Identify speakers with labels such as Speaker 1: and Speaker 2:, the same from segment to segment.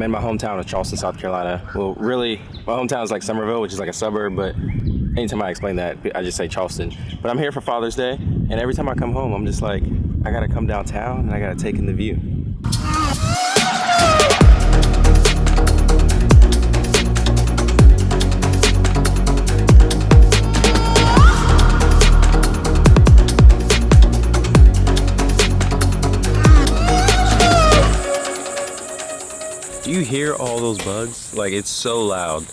Speaker 1: hometown of Charleston, South Carolina. Well, really, my hometown is like Summerville, which is like a suburb, but anytime I explain that, I just say Charleston. But I'm here for Father's Day, and every time I come home, I'm just like, I gotta come downtown and I gotta take in the view. You hear all those bugs? Like it's so loud.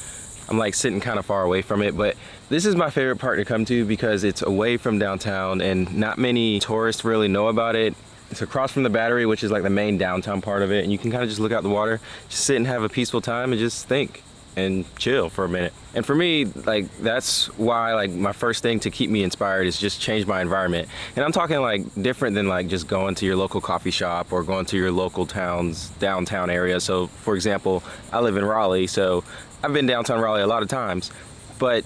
Speaker 1: I'm like sitting kind of far away from it, but this is my favorite part to come to because it's away from downtown and not many tourists really know about it. It's across from the battery, which is like the main downtown part of it. And you can kind of just look out the water, just sit and have a peaceful time and just think and chill for a minute. And for me, like that's why like my first thing to keep me inspired is just change my environment. And I'm talking like different than like just going to your local coffee shop or going to your local town's downtown area. So for example, I live in Raleigh, so I've been downtown Raleigh a lot of times, but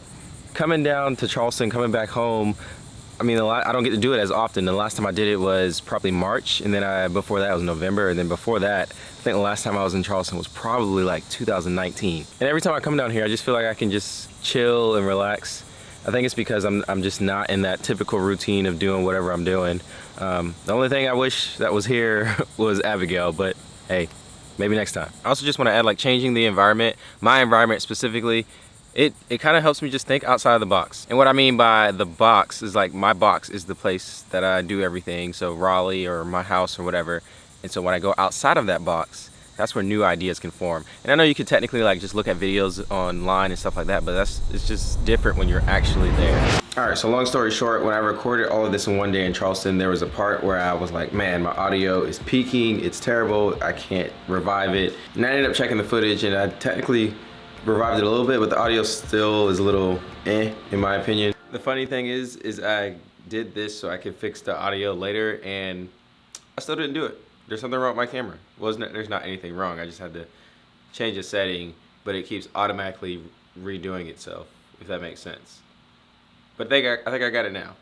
Speaker 1: coming down to Charleston, coming back home, I mean, I don't get to do it as often. The last time I did it was probably March, and then I, before that was November, and then before that, I think the last time I was in Charleston was probably like 2019. And every time I come down here, I just feel like I can just chill and relax. I think it's because I'm, I'm just not in that typical routine of doing whatever I'm doing. Um, the only thing I wish that was here was Abigail, but hey, maybe next time. I also just want to add like changing the environment, my environment specifically, it, it kind of helps me just think outside of the box. And what I mean by the box is like my box is the place that I do everything. So Raleigh or my house or whatever. And so when I go outside of that box, that's where new ideas can form. And I know you could technically like just look at videos online and stuff like that, but that's it's just different when you're actually there. All right, so long story short, when I recorded all of this in one day in Charleston, there was a part where I was like, man, my audio is peaking, it's terrible, I can't revive it. And I ended up checking the footage and I technically revived it a little bit, but the audio still is a little eh, in my opinion. The funny thing is, is I did this so I could fix the audio later and I still didn't do it. There's something wrong with my camera. Wasn't There's not anything wrong. I just had to change a setting, but it keeps automatically redoing itself, if that makes sense. But think I, I think I got it now.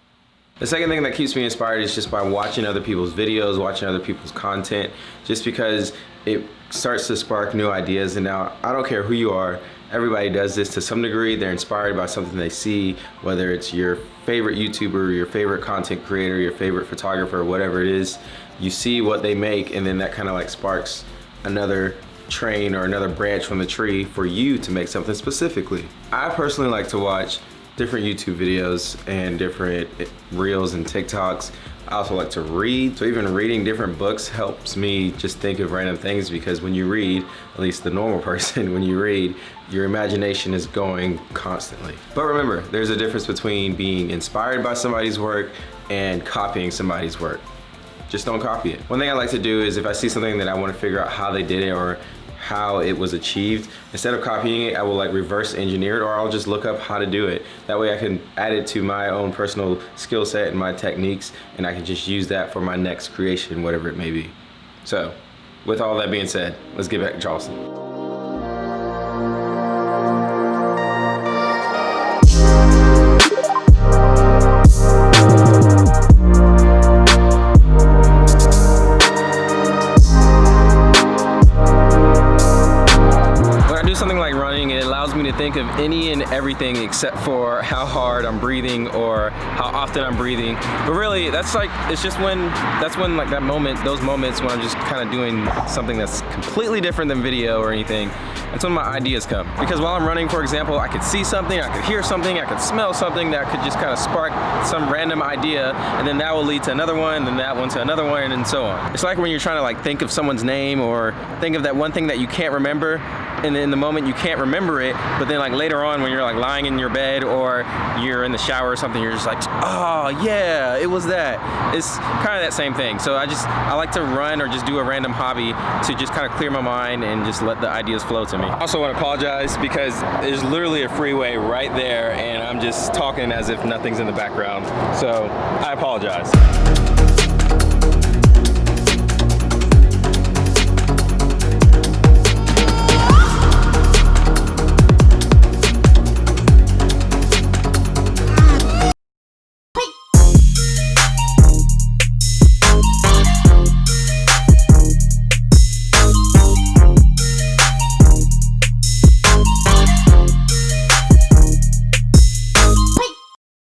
Speaker 1: The second thing that keeps me inspired is just by watching other people's videos, watching other people's content, just because it starts to spark new ideas. And now I don't care who you are, everybody does this to some degree. They're inspired by something they see, whether it's your favorite YouTuber, your favorite content creator, your favorite photographer, whatever it is. You see what they make and then that kind of like sparks another train or another branch from the tree for you to make something specifically. I personally like to watch different YouTube videos and different reels and TikToks. I also like to read, so even reading different books helps me just think of random things because when you read, at least the normal person, when you read, your imagination is going constantly. But remember, there's a difference between being inspired by somebody's work and copying somebody's work. Just don't copy it. One thing I like to do is if I see something that I want to figure out how they did it or how it was achieved. Instead of copying it, I will like reverse engineer it or I'll just look up how to do it. That way I can add it to my own personal skill set and my techniques and I can just use that for my next creation, whatever it may be. So, with all that being said, let's get back to Charleston. something like think of any and everything except for how hard I'm breathing or how often I'm breathing. But really, that's like, it's just when, that's when like that moment, those moments when I'm just kind of doing something that's completely different than video or anything, that's when my ideas come. Because while I'm running, for example, I could see something, I could hear something, I could smell something that could just kind of spark some random idea, and then that will lead to another one, and that one to another one, and so on. It's like when you're trying to like think of someone's name or think of that one thing that you can't remember, and in the moment you can't remember it, but then like later on when you're like lying in your bed or you're in the shower or something, you're just like, oh yeah, it was that. It's kind of that same thing. So I just, I like to run or just do a random hobby to just kind of clear my mind and just let the ideas flow to me. I also want to apologize because there's literally a freeway right there and I'm just talking as if nothing's in the background. So I apologize.